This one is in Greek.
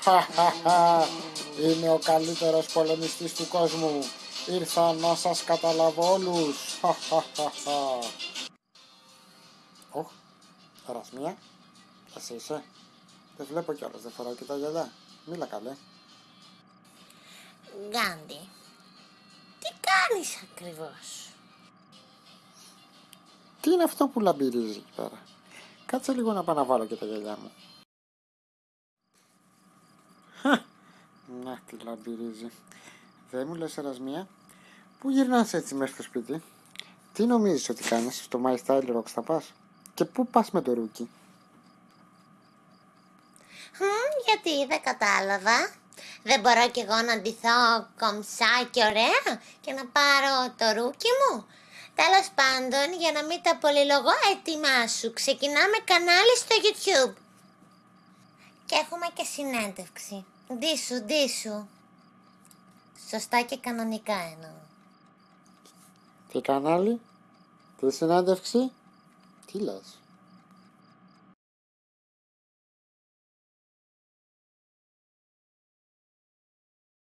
Είμαι ο καλύτερος πολεμιστής του κόσμου. Ήρθα να σας καταλάβω όλους. Οχ, Ερασμία, εσύ είσαι. Δεν βλέπω κιόλας, δεν φοράω και τα γυαλιά. Μίλα καλέ. Γκάντι, τι κάνεις ακριβώς; Τι είναι αυτό που λαμπυρίζεις εκεί πέρα; Κάτσε λίγο να πάω να βάλω και τα γυαλιά μου. Χα, να τι λαμπυρίζει. Δεν μου λες Ερασμία, πού γυρνάς έτσι μέσα στο σπίτι; Τι νομίζεις ότι κάνεις, στο My Style Rocks θα πας; Και πού πας με το ρούκι; Χμ, γιατί δεν κατάλαβα. Δεν μπορώ κι εγώ να ντυθώ κομψά και ωραία και να πάρω το ρούκι μου. Τέλος πάντων, για να μην τα πολυλογώ, έτοιμά σου. Ξεκινάμε κανάλι στο YouTube. Και έχουμε και συνέντευξη. Ντύσου, ντύσου. Σωστά και κανονικά εννοώ. Τι κανάλι, τι συνέντευξη, τι λες;